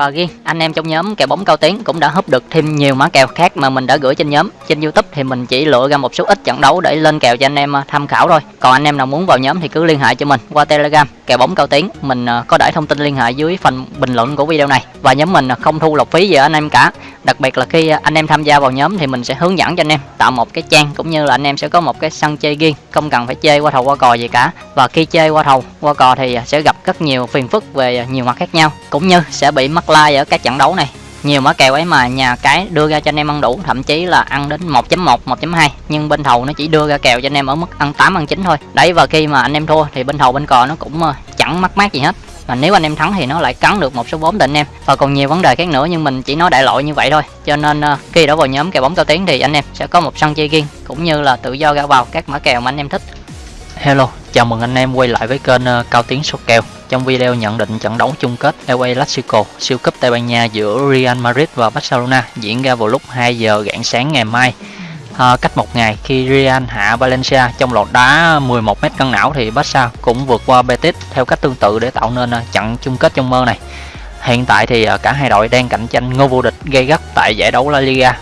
Và riêng anh em trong nhóm kèo bóng cao tiếng cũng đã húp được thêm nhiều mã kèo khác mà mình đã gửi trên nhóm. Trên YouTube thì mình chỉ lựa ra một số ít trận đấu để lên kèo cho anh em à, tham khảo thôi. Còn anh em nào muốn vào nhóm thì cứ liên hệ cho mình qua Telegram, kèo bóng cao tiếng Mình à, có để thông tin liên hệ dưới phần bình luận của video này. Và nhóm mình không thu lọc phí gì anh em cả. Đặc biệt là khi à, anh em tham gia vào nhóm thì mình sẽ hướng dẫn cho anh em tạo một cái trang cũng như là anh em sẽ có một cái sân chơi riêng, không cần phải chơi qua thầu qua cò gì cả. Và khi chơi qua thầu qua cò thì à, sẽ gặp rất nhiều phiền phức về à, nhiều mặt khác nhau, cũng như sẽ bị mắc like ở các trận đấu này. Nhiều mã kèo ấy mà nhà cái đưa ra cho anh em ăn đủ thậm chí là ăn đến 1.1 1.2 nhưng bên thầu nó chỉ đưa ra kèo cho anh em ở mức ăn 8 ăn 9 thôi. Đấy và khi mà anh em thua thì bên thầu bên cò nó cũng chẳng mắc mát gì hết và nếu anh em thắng thì nó lại cắn được một số vốn định em. Và còn nhiều vấn đề khác nữa nhưng mình chỉ nói đại loại như vậy thôi. Cho nên uh, khi đã vào nhóm kèo bóng cao tiếng thì anh em sẽ có một sân chơi riêng cũng như là tự do ra vào các mã kèo mà anh em thích. Hello chào mừng anh em quay lại với kênh uh, cao tiến số kèo. Trong video nhận định trận đấu chung kết LA Clasico siêu cúp Tây Ban Nha giữa Real Madrid và Barcelona diễn ra vào lúc 2 giờ rạng sáng ngày mai à, cách một ngày khi Real hạ Valencia trong loạt đá 11 mét cân não thì Barca cũng vượt qua Betis theo cách tương tự để tạo nên ờ, trận chung kết trong mơ này hiện tại thì ờ, cả hai đội đang cạnh tranh ngôi vô địch gây gắt tại giải đấu La Liga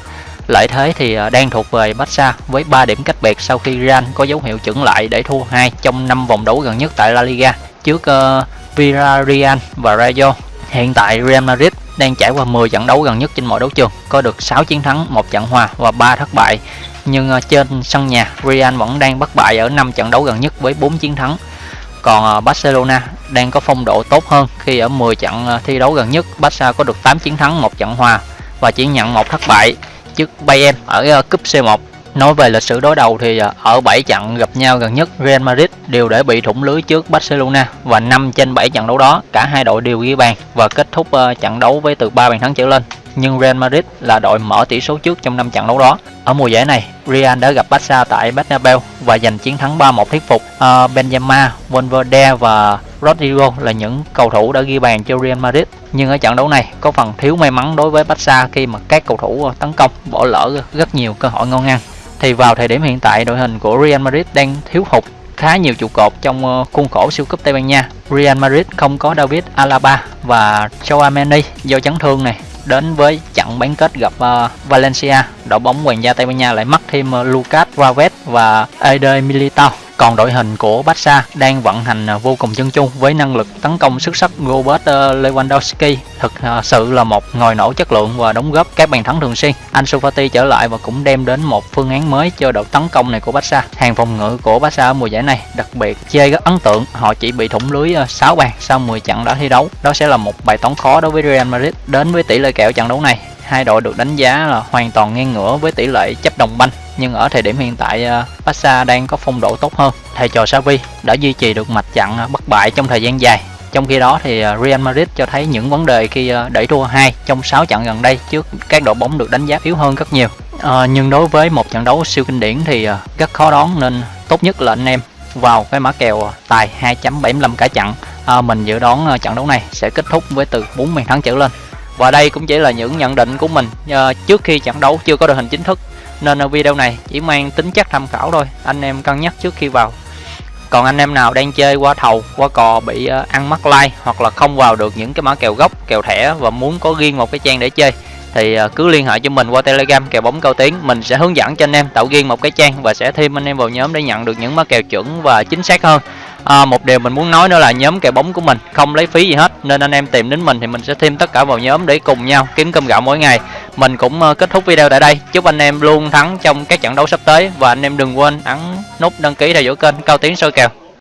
lợi thế thì ờ, đang thuộc về Barca với 3 điểm cách biệt sau khi Real có dấu hiệu chững lại để thua hai trong 5 vòng đấu gần nhất tại La Liga trước uh, Villarreal và Rayo. Hiện tại Real Madrid đang trải qua 10 trận đấu gần nhất trên mọi đấu trường, có được 6 chiến thắng, một trận hòa và 3 thất bại. Nhưng ờ, trên sân nhà, Real vẫn đang bất bại ở 5 trận đấu gần nhất với 4 chiến thắng. Còn ờ, Barcelona đang có phong độ tốt hơn khi ở 10 trận ờ, thi đấu gần nhất, Barca có được 8 chiến thắng, một trận hòa và chỉ nhận một thất bại trước Bayern ở cúp C1 Nói về lịch sử đối đầu thì à, ở 7 trận gặp nhau gần nhất Real Madrid đều để bị thủng lưới trước Barcelona và 5 trên 7 trận đấu đó cả hai đội đều ghi bàn và kết thúc à, trận đấu với từ 3 bàn thắng trở lên. Nhưng Real Madrid là đội mở tỷ số trước trong 5 trận đấu đó. Ở mùa giải này, Real đã gặp Barca tại Bernabeu và giành chiến thắng 3-1 thuyết phục. À, Benzema, Valverde và Rodrigo là những cầu thủ đã ghi bàn cho Real Madrid. Nhưng ở trận đấu này có phần thiếu may mắn đối với Barca khi mà các cầu thủ à, tấn công bỏ lỡ rất nhiều cơ hội ngon ăn thì vào thời điểm hiện tại đội hình của Real Madrid đang thiếu hụt khá nhiều trụ cột trong ờ, khuôn khổ siêu cúp Tây Ban Nha. Real Madrid không có David Alaba và Chouameni do chấn thương này. Đến với trận bán kết gặp uh, Valencia, đội bóng hoàng gia Tây Ban Nha lại mất thêm uh, Lucas Vazquez và Eder Militao còn đội hình của Barca đang vận hành à, vô cùng chân chu với năng lực tấn công xuất sắc Robert à, Lewandowski thực à, sự là một ngòi nổ chất lượng và đóng góp các bàn thắng thường xuyên. Ansu Fati trở lại và cũng đem đến một phương án mới cho đội tấn công này của Barca. Hàng phòng ngự của Barca ở mùa giải này đặc biệt chơi rất ấn tượng, họ chỉ bị thủng lưới 6 bàn sau 10 trận đã thi đấu. Đó sẽ là một bài toán khó đối với Real Madrid. Đến với tỷ lệ kèo trận đấu này, hai đội được đánh giá là hoàn toàn ngang ngửa với tỷ lệ chấp đồng banh nhưng ở thời điểm hiện tại ờ, Barca đang có phong độ tốt hơn. Thầy trò Xavi đã duy trì được mạch chặn ờ, bất bại trong thời gian dài. Trong khi đó thì ờ, Real Madrid cho thấy những vấn đề khi đẩy thua hai trong 6 trận gần đây trước các đội bóng được đánh giá yếu hơn rất nhiều. À, nhưng đối với một trận đấu siêu kinh điển thì rất khó đoán nên tốt nhất là anh em vào cái mã kèo tài 2.75 cả trận. À, mình dự đoán trận đấu này sẽ kết thúc với từ 4 bàn thắng trở lên. Và đây cũng chỉ là những nhận định của mình uh, trước khi trận đấu chưa có đội hình chính thức nên ở video này chỉ mang tính chất tham khảo thôi anh em cân nhắc trước khi vào. Còn anh em nào đang chơi qua thầu qua cò bị uh, ăn mắc like hoặc là không vào được những cái mã kèo gốc kèo thẻ và muốn có riêng một cái trang để chơi thì uh, cứ liên hệ cho mình qua telegram kèo bóng cao tiếng mình sẽ hướng dẫn cho anh em tạo riêng một cái trang và sẽ thêm anh em vào nhóm để nhận được những mã kèo chuẩn và chính xác hơn à, một điều mình muốn nói nữa là nhóm kèo bóng của mình không lấy phí gì hết nên anh em tìm đến mình thì mình sẽ thêm tất cả vào nhóm để cùng nhau kiếm cơm gạo mỗi ngày. Mình cũng ờ, kết thúc video tại đây. Chúc anh em luôn thắng trong các trận đấu sắp tới và anh em đừng quên ấn nút đăng ký theo dõi kênh cao tiến soi kèo.